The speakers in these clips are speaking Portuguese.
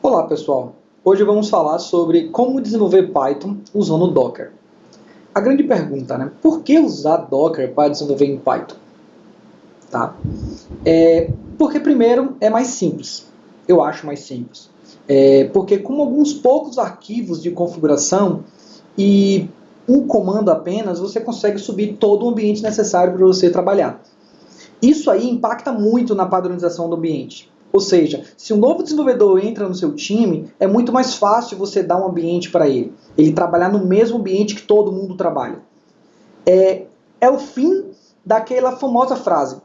Olá pessoal, hoje vamos falar sobre como desenvolver Python usando Docker. A grande pergunta, né? Por que usar Docker para desenvolver em Python? Tá? É, porque primeiro é mais simples, eu acho mais simples. É, porque com alguns poucos arquivos de configuração e um comando apenas, você consegue subir todo o ambiente necessário para você trabalhar. Isso aí impacta muito na padronização do ambiente. Ou seja, se um novo desenvolvedor entra no seu time, é muito mais fácil você dar um ambiente para ele. Ele trabalhar no mesmo ambiente que todo mundo trabalha. É, é o fim daquela famosa frase: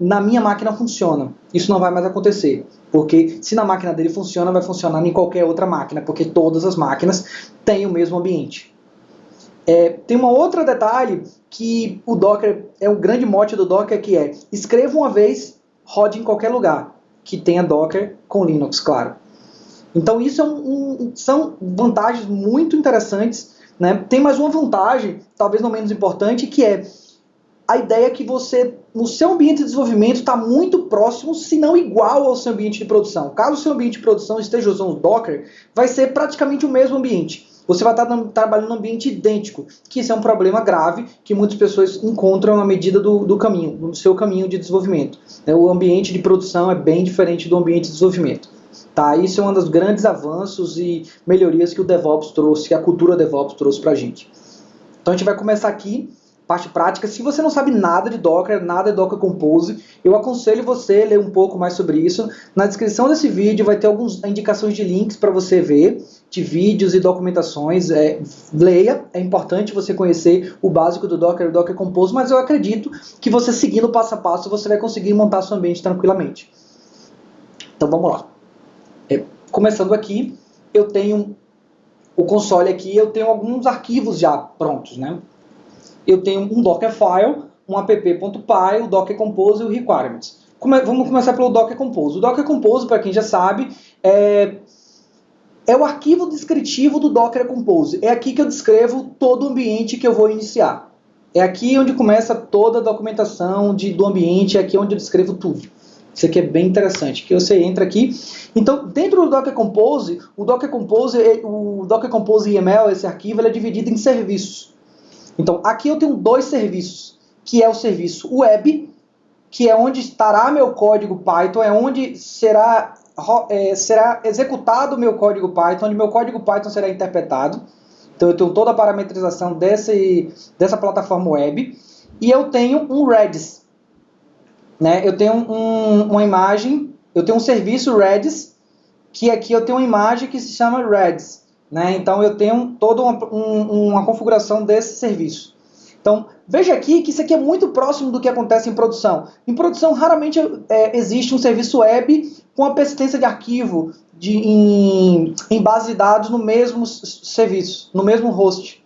na minha máquina funciona. Isso não vai mais acontecer. Porque se na máquina dele funciona, vai funcionar em qualquer outra máquina, porque todas as máquinas têm o mesmo ambiente. É, tem um outro detalhe que o Docker é o grande mote do Docker que é escreva uma vez, rode em qualquer lugar que tenha Docker com Linux, claro. Então isso é um, um, são vantagens muito interessantes. Né? Tem mais uma vantagem, talvez não menos importante, que é a ideia que você, no seu ambiente de desenvolvimento, está muito próximo, se não igual ao seu ambiente de produção. Caso o seu ambiente de produção esteja usando Docker, vai ser praticamente o mesmo ambiente você vai estar trabalhando num ambiente idêntico, que isso é um problema grave que muitas pessoas encontram na medida do, do caminho, no seu caminho de desenvolvimento. É, o ambiente de produção é bem diferente do ambiente de desenvolvimento. Tá? Isso é um dos grandes avanços e melhorias que o DevOps trouxe, que a cultura DevOps trouxe para a gente. Então a gente vai começar aqui parte prática. Se você não sabe nada de Docker, nada de Docker Compose, eu aconselho você a ler um pouco mais sobre isso. Na descrição desse vídeo vai ter algumas indicações de links para você ver, de vídeos e documentações. É, leia, é importante você conhecer o básico do Docker e Docker Compose, mas eu acredito que você seguindo passo a passo você vai conseguir montar seu ambiente tranquilamente. Então vamos lá. É, começando aqui, eu tenho o console aqui, eu tenho alguns arquivos já prontos, né? eu tenho um Dockerfile, um app.py, o Docker Compose e o Requirements. Come vamos começar pelo Docker Compose. O Docker Compose, para quem já sabe, é, é o arquivo descritivo do Docker Compose. É aqui que eu descrevo todo o ambiente que eu vou iniciar. É aqui onde começa toda a documentação de, do ambiente, é aqui onde eu descrevo tudo. Isso aqui é bem interessante, que você entra aqui. Então, dentro do Docker Compose, o Docker Compose, o Docker Compose YAML, esse arquivo, ele é dividido em serviços. Então, aqui eu tenho dois serviços, que é o serviço web, que é onde estará meu código Python, é onde será, é, será executado o meu código Python, onde meu código Python será interpretado. Então, eu tenho toda a parametrização desse, dessa plataforma web. E eu tenho um Redis. Né? Eu tenho um, uma imagem, eu tenho um serviço Redis, que aqui eu tenho uma imagem que se chama Redis. Né? Então eu tenho toda uma, um, uma configuração desse serviço. Então veja aqui que isso aqui é muito próximo do que acontece em produção. Em produção raramente é, existe um serviço web com a persistência de arquivo de, em, em base de dados no mesmo serviço, no mesmo host.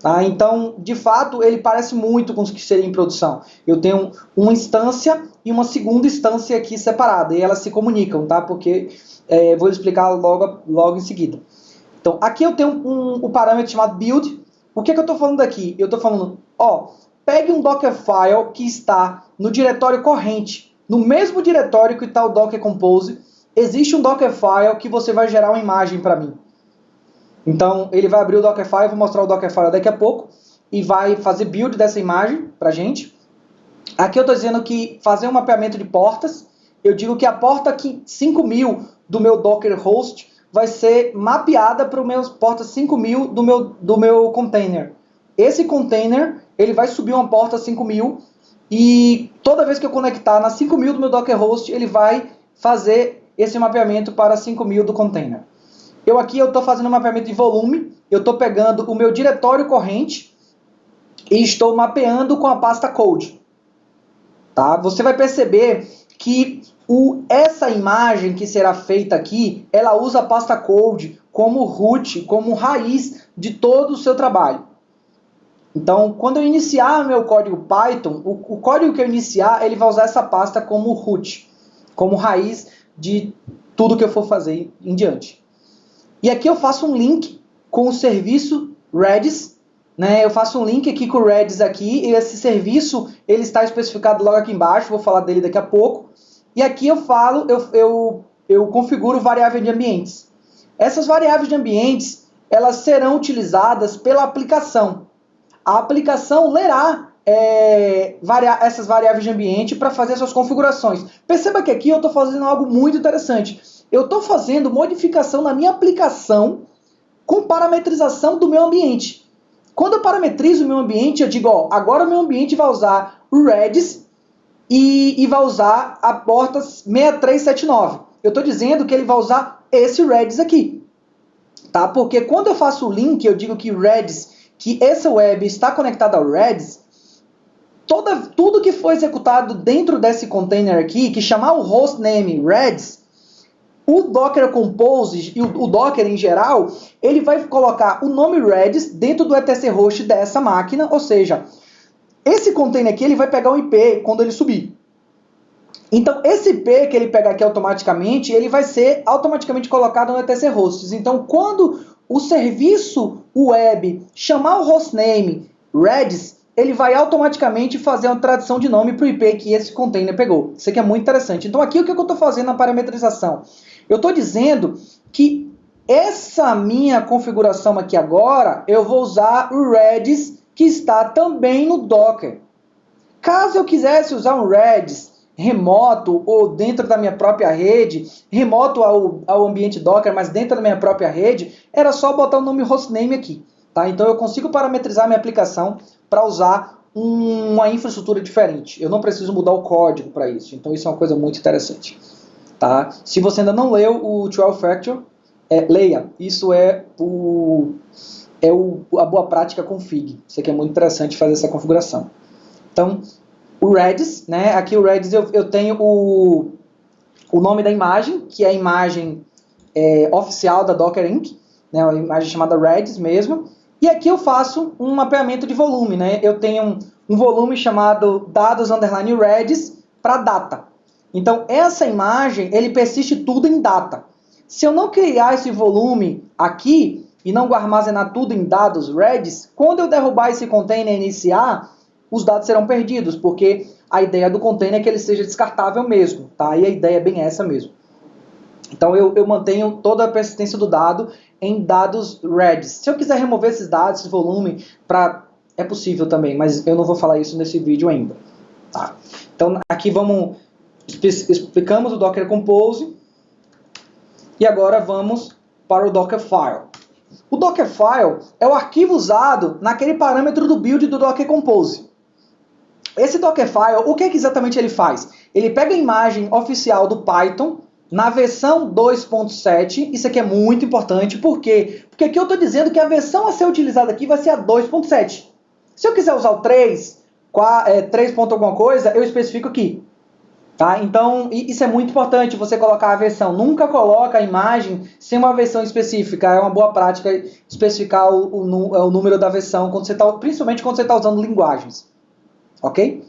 Tá? Então, de fato, ele parece muito com o que seria em produção. Eu tenho uma instância e uma segunda instância aqui separada, e elas se comunicam, tá? porque é, vou explicar logo, logo em seguida. Então, aqui eu tenho um, um, um parâmetro chamado build. O que, é que eu estou falando aqui? Eu estou falando, ó, pegue um Dockerfile que está no diretório corrente, no mesmo diretório que está o Docker Compose, existe um Dockerfile que você vai gerar uma imagem para mim. Então, ele vai abrir o Dockerfile, vou mostrar o Dockerfile daqui a pouco, e vai fazer build dessa imagem para gente. Aqui eu estou dizendo que fazer um mapeamento de portas, eu digo que a porta 5000 do meu Docker host vai ser mapeada para o meu porta 5000 do meu, do meu container. Esse container, ele vai subir uma porta 5000 e toda vez que eu conectar na 5000 do meu Docker host, ele vai fazer esse mapeamento para 5000 do container. Eu aqui eu estou fazendo um mapeamento de volume, eu estou pegando o meu diretório corrente e estou mapeando com a pasta code. Tá? Você vai perceber que o, essa imagem que será feita aqui, ela usa a pasta code como root, como raiz de todo o seu trabalho. Então, quando eu iniciar meu código Python, o, o código que eu iniciar, ele vai usar essa pasta como root, como raiz de tudo que eu for fazer em diante. E aqui eu faço um link com o serviço Redis, né? Eu faço um link aqui com o Redis aqui, e esse serviço ele está especificado logo aqui embaixo, vou falar dele daqui a pouco. E aqui eu falo, eu, eu eu configuro variável de ambientes. Essas variáveis de ambientes, elas serão utilizadas pela aplicação. A aplicação lerá é, essas variáveis de ambiente para fazer suas configurações. Perceba que aqui eu estou fazendo algo muito interessante. Eu estou fazendo modificação na minha aplicação com parametrização do meu ambiente. Quando eu parametrizo o meu ambiente, eu digo, ó, agora o meu ambiente vai usar o Redis e, e vai usar a porta 6379. Eu estou dizendo que ele vai usar esse Redis aqui. Tá? Porque quando eu faço o link, eu digo que Redis, que essa web está conectada ao Redis, toda, tudo que foi executado dentro desse container aqui, que chamar o hostname Redis, o Docker Compose e o, o, Docker em geral, ele vai colocar o nome Redis dentro do etc host dessa máquina, ou seja, esse container aqui ele vai pegar o IP quando ele subir. Então, esse IP que ele pega aqui automaticamente, ele vai ser automaticamente colocado no etc hosts. Então, quando o serviço web chamar o hostname Redis, ele vai automaticamente fazer uma tradução de nome para o IP que esse container pegou. Isso aqui é muito interessante. Então, aqui o que eu estou fazendo na parametrização? Eu estou dizendo que essa minha configuração aqui agora, eu vou usar o Redis que está também no Docker. Caso eu quisesse usar um Redis remoto ou dentro da minha própria rede, remoto ao, ao ambiente Docker, mas dentro da minha própria rede, era só botar o nome hostname aqui. Tá? Então eu consigo parametrizar minha aplicação para usar uma infraestrutura diferente. Eu não preciso mudar o código para isso. Então isso é uma coisa muito interessante. Tá? Se você ainda não leu o 12 Factor, é, leia. Isso é o, é o, a boa prática config. Isso aqui é muito interessante fazer essa configuração. Então, o Redis, né? aqui o Redis eu, eu tenho o, o nome da imagem, que é a imagem é, oficial da Docker Inc., né? uma imagem chamada Redis mesmo, e aqui eu faço um mapeamento de volume. Né? Eu tenho um, um volume chamado dados underline Redis para data. Então, essa imagem, ele persiste tudo em data. Se eu não criar esse volume aqui e não armazenar tudo em dados Redis, quando eu derrubar esse container e iniciar, os dados serão perdidos, porque a ideia do container é que ele seja descartável mesmo, tá? E a ideia é bem essa mesmo. Então eu, eu mantenho toda a persistência do dado em dados Redis. Se eu quiser remover esses dados, esse volume, pra, é possível também, mas eu não vou falar isso nesse vídeo ainda. Tá? Então aqui vamos explicamos o Docker Compose e agora vamos para o Dockerfile. O Dockerfile é o arquivo usado naquele parâmetro do build do Docker Compose. Esse Dockerfile, o que, é que exatamente ele faz? Ele pega a imagem oficial do Python na versão 2.7, isso aqui é muito importante, por quê? Porque aqui eu estou dizendo que a versão a ser utilizada aqui vai ser a 2.7. Se eu quiser usar o 3, 4, é, 3. alguma coisa, eu especifico aqui. Tá? Então, isso é muito importante, você colocar a versão. Nunca coloca a imagem sem uma versão específica. É uma boa prática especificar o, o, o número da versão, quando você tá, principalmente quando você está usando linguagens. Ok?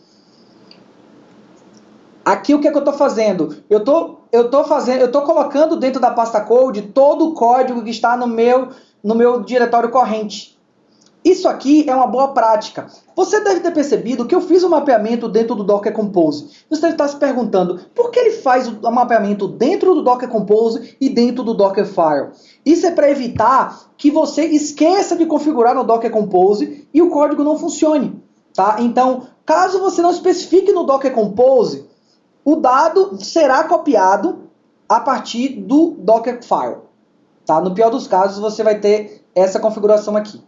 Aqui o que, é que eu estou fazendo? Eu tô, tô fazendo, eu tô colocando dentro da pasta code todo o código que está no meu, no meu diretório corrente. Isso aqui é uma boa prática. Você deve ter percebido que eu fiz o um mapeamento dentro do Docker Compose. Você deve estar se perguntando por que ele faz o mapeamento dentro do Docker Compose e dentro do Dockerfile. Isso é para evitar que você esqueça de configurar no Docker Compose e o código não funcione. Tá? Então, caso você não especifique no Docker Compose, o dado será copiado a partir do Dockerfile. Tá? No pior dos casos, você vai ter essa configuração aqui.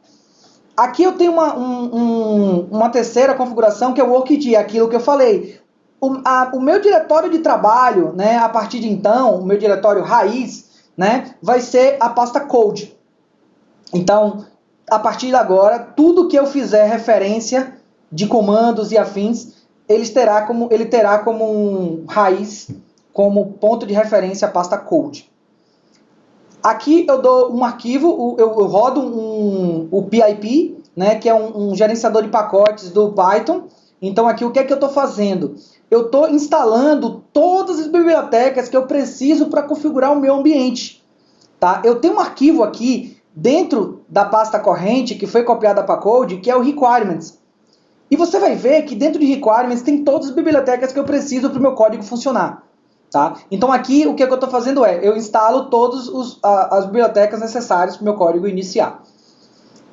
Aqui eu tenho uma, um, um, uma terceira configuração que é o workd, aquilo que eu falei. O, a, o meu diretório de trabalho, né, a partir de então, o meu diretório raiz, né, vai ser a pasta code. Então, a partir de agora, tudo que eu fizer referência de comandos e afins, ele terá como, ele terá como um raiz, como ponto de referência a pasta code. Aqui eu dou um arquivo, eu, rodo um, o PIP, né, que é um, um, gerenciador de pacotes do Python. Então aqui o que é que eu estou fazendo? Eu estou instalando todas as bibliotecas que eu preciso para configurar o meu ambiente. Tá? Eu tenho um arquivo aqui dentro da pasta corrente que foi copiada para code, que é o requirements. E você vai ver que dentro de requirements tem todas as bibliotecas que eu preciso para o meu código funcionar. Tá? Então aqui o que, é que eu estou fazendo é, eu instalo todas as bibliotecas necessárias para o meu código iniciar.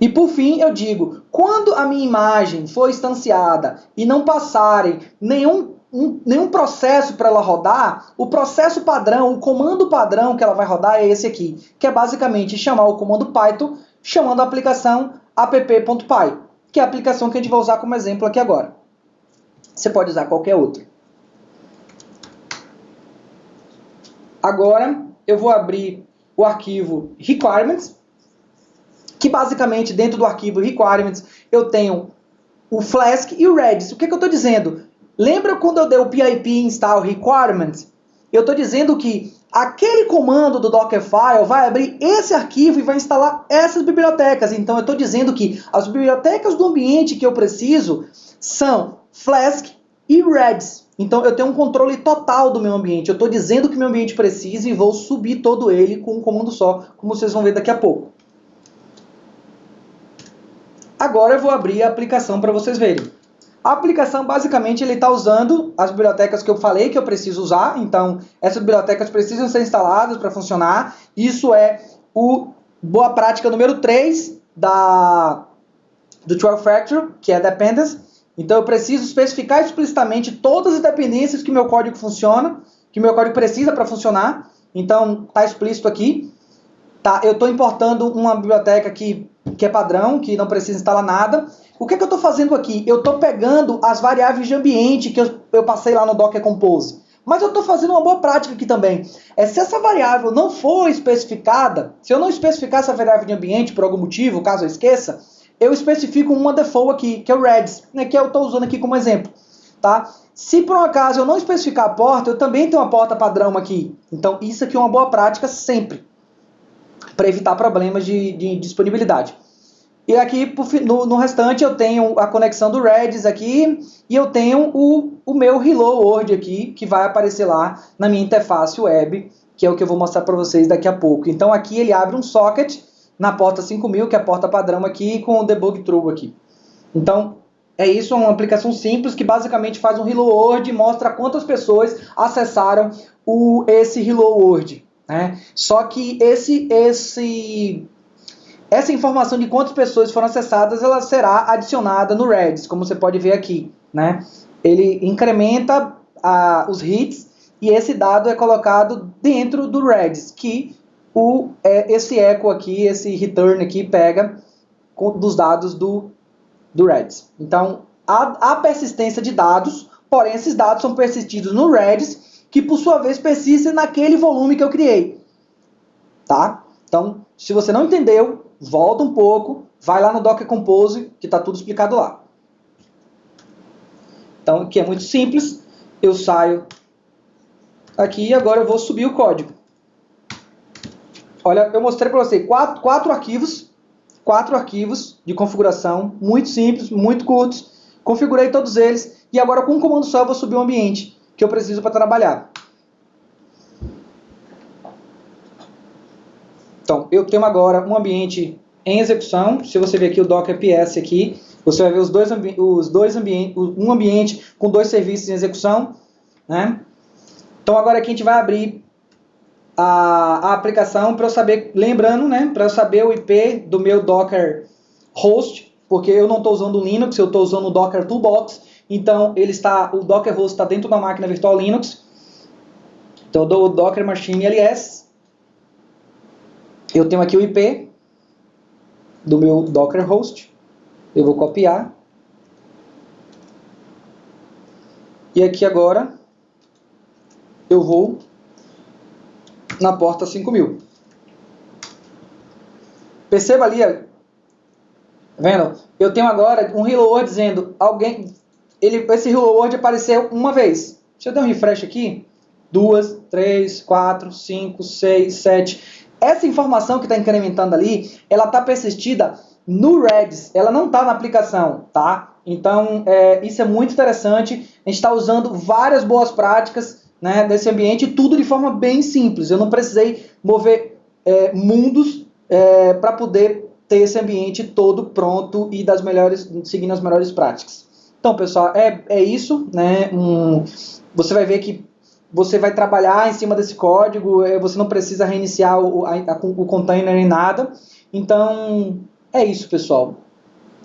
E por fim eu digo, quando a minha imagem for instanciada e não passarem nenhum, um, nenhum processo para ela rodar, o processo padrão, o comando padrão que ela vai rodar é esse aqui, que é basicamente chamar o comando Python chamando a aplicação app.py, que é a aplicação que a gente vai usar como exemplo aqui agora. Você pode usar qualquer outra. Agora eu vou abrir o arquivo requirements, que basicamente dentro do arquivo requirements eu tenho o Flask e o Redis. O que, que eu estou dizendo? Lembra quando eu dei o pip install requirements? Eu estou dizendo que aquele comando do Dockerfile vai abrir esse arquivo e vai instalar essas bibliotecas. Então eu estou dizendo que as bibliotecas do ambiente que eu preciso são Flask e Redis. Então eu tenho um controle total do meu ambiente. Eu estou dizendo que meu ambiente precisa e vou subir todo ele com um comando só, como vocês vão ver daqui a pouco. Agora eu vou abrir a aplicação para vocês verem. A aplicação, basicamente, ele está usando as bibliotecas que eu falei que eu preciso usar. Então, essas bibliotecas precisam ser instaladas para funcionar. Isso é o boa prática número 3 da, do 12 Factor, que é Dependence. Então eu preciso especificar explicitamente todas as dependências que meu código funciona, que meu código precisa para funcionar. Então está explícito aqui. Tá, eu estou importando uma biblioteca que, que é padrão, que não precisa instalar nada. O que, é que eu estou fazendo aqui? Eu estou pegando as variáveis de ambiente que eu, eu passei lá no Docker Compose. Mas eu estou fazendo uma boa prática aqui também. É se essa variável não for especificada, se eu não especificar essa variável de ambiente por algum motivo, caso eu esqueça, eu especifico uma default aqui, que é o Redis, né, que eu estou usando aqui como exemplo. Tá? Se por um acaso eu não especificar a porta, eu também tenho uma porta padrão aqui. Então isso aqui é uma boa prática sempre, para evitar problemas de, de, disponibilidade. E aqui no, no, restante eu tenho a conexão do Redis aqui e eu tenho o, o meu Hello World aqui, que vai aparecer lá na minha interface web, que é o que eu vou mostrar para vocês daqui a pouco. Então aqui ele abre um socket na porta 5000, que é a porta padrão aqui, com o debug true aqui. Então, é isso, é uma aplicação simples que basicamente faz um Hello World e mostra quantas pessoas acessaram o, esse Hello World. Né? Só que esse, esse, essa informação de quantas pessoas foram acessadas, ela será adicionada no Redis, como você pode ver aqui. Né? Ele incrementa a, os hits e esse dado é colocado dentro do Redis, que o, é, esse echo aqui, esse return aqui, pega com, dos dados do, do Redis. Então, há, persistência de dados, porém esses dados são persistidos no Redis, que por sua vez persistem naquele volume que eu criei. Tá? Então, se você não entendeu, volta um pouco, vai lá no Docker Compose, que está tudo explicado lá. Então, aqui é muito simples. Eu saio aqui e agora eu vou subir o código. Olha, eu mostrei para você quatro, quatro arquivos, quatro arquivos de configuração, muito simples, muito curtos. Configurei todos eles e agora com um comando só eu vou subir o ambiente que eu preciso para trabalhar. Então, eu tenho agora um ambiente em execução. Se você ver aqui o Docker PS aqui, você vai ver os dois, os dois ambientes, um ambiente com dois serviços em execução. Né? Então agora aqui a gente vai abrir a, a aplicação para eu saber, lembrando, né, para eu saber o IP do meu Docker host, porque eu não estou usando o Linux, eu estou usando o Docker Toolbox, então ele está, o Docker host está dentro da máquina virtual Linux. Então eu dou o Docker Machine LS. Eu tenho aqui o IP do meu Docker host. Eu vou copiar. E aqui agora eu vou na porta 5000. Perceba ali, vendo? Eu tenho agora um World dizendo, alguém, ele, esse World apareceu uma vez. Deixa eu dar um refresh aqui. Duas, três, quatro, cinco, seis, sete. Essa informação que está incrementando ali, ela está persistida no Redis, ela não está na aplicação, tá? Então, é, isso é muito interessante. A gente está usando várias boas práticas né, desse ambiente, tudo de forma bem simples. Eu não precisei mover é, mundos é, para poder ter esse ambiente todo pronto e das melhores, seguindo as melhores práticas. Então, pessoal, é, é isso. Né, um, você vai ver que você vai trabalhar em cima desse código, é, você não precisa reiniciar o, a, o container nem nada. Então, é isso, pessoal.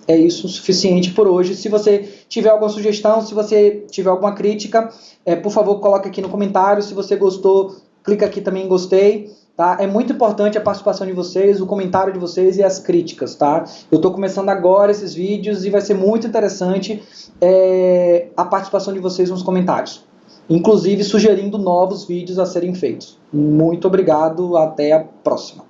É isso o suficiente por hoje. Se você tiver alguma sugestão, se você tiver alguma crítica, é, por favor, coloque aqui no comentário. Se você gostou, clica aqui também em gostei. Tá? É muito importante a participação de vocês, o comentário de vocês e as críticas. Tá? Eu estou começando agora esses vídeos e vai ser muito interessante é, a participação de vocês nos comentários. Inclusive sugerindo novos vídeos a serem feitos. Muito obrigado, até a próxima.